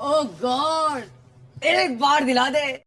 Oh ओ God एक बार दिला दे।